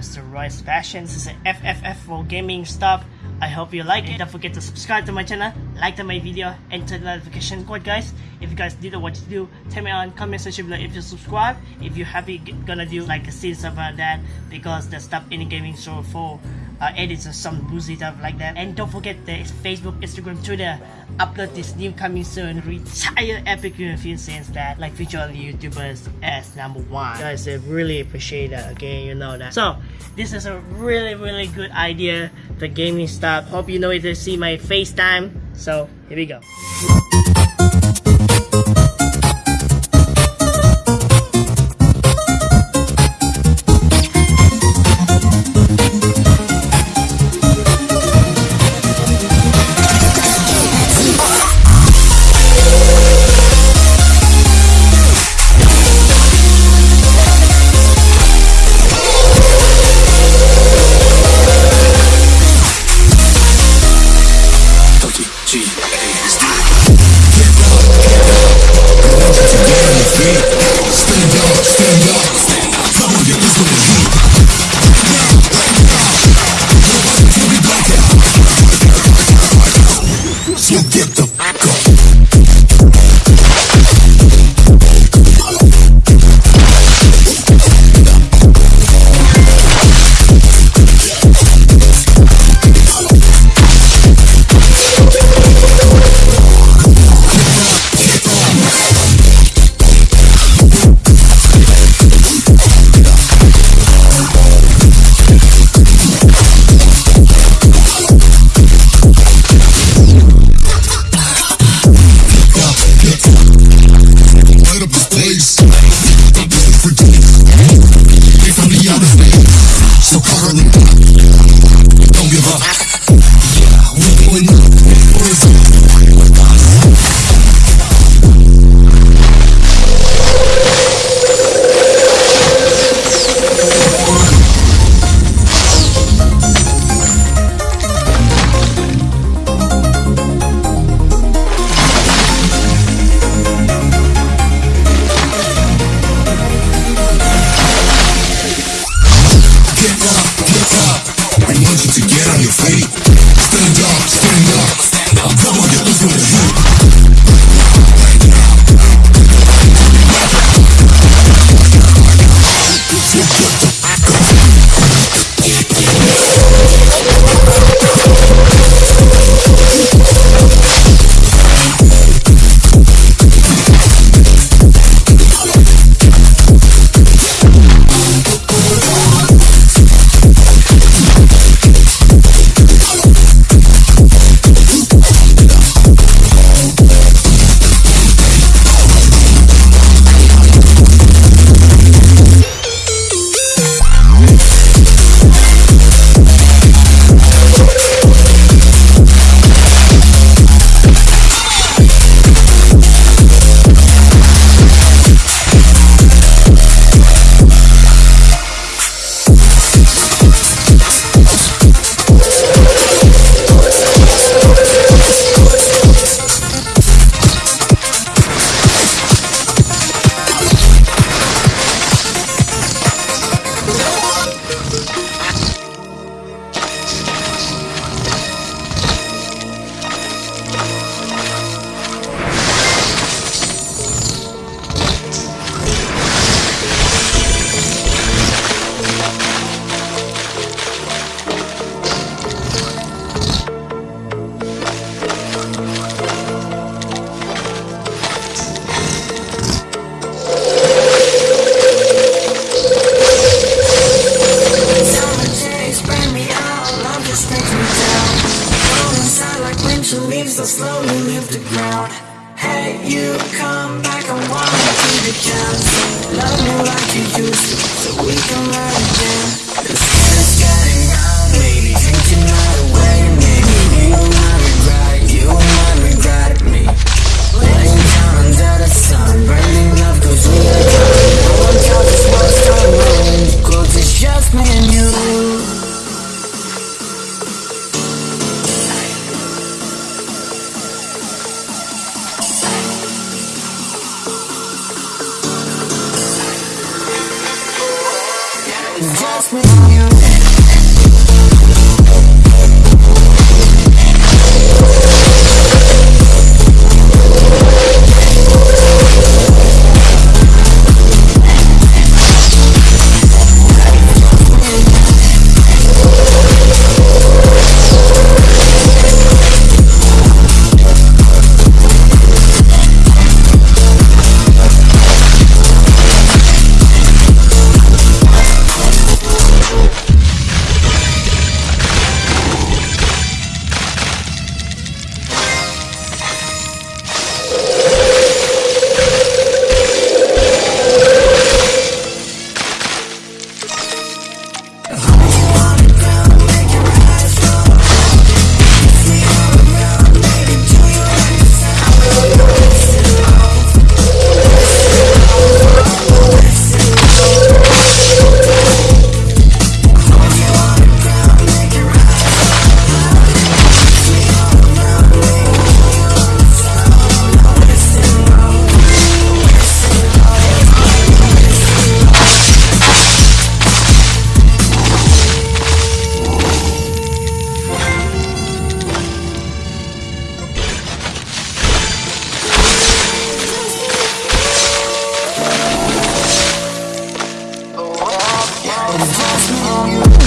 guys fashion. This is FFF for gaming stuff. I hope you like it. Don't forget to subscribe to my channel, like to my video, and turn the notification code guys. If you guys didn't what to do, tell me on comment section below if you subscribe. If you happy gonna do like a scene stuff like uh, that because the stuff in the gaming show for uh, edits or some boozy stuff like that. And don't forget the Facebook, Instagram, Twitter. Upload this new coming soon. Retire epic film scenes that like feature YouTubers as number one. Guys, I really appreciate that. Okay, you know that. So this is a really really good idea. The gaming stuff. Hope you know it to see my FaceTime. So here we go. Just me you. Cause that's me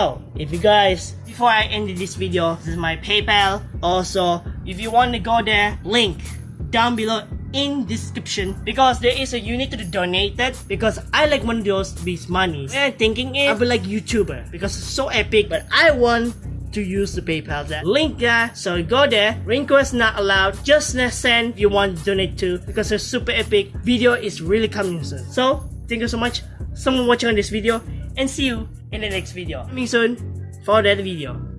So, if you guys, before I end this video, this is my PayPal. Also, if you want to go there, link down below in description because there is a you need to donate that because I like one of those these money. What I'm thinking is I'll be like YouTuber because it's so epic, but I want to use the PayPal there. Link there, so go there. Request not allowed. Just send if you want to donate to because it's super epic. Video is really coming soon. So thank you so much, someone watching on this video, and see you in the next video. See you soon for that video.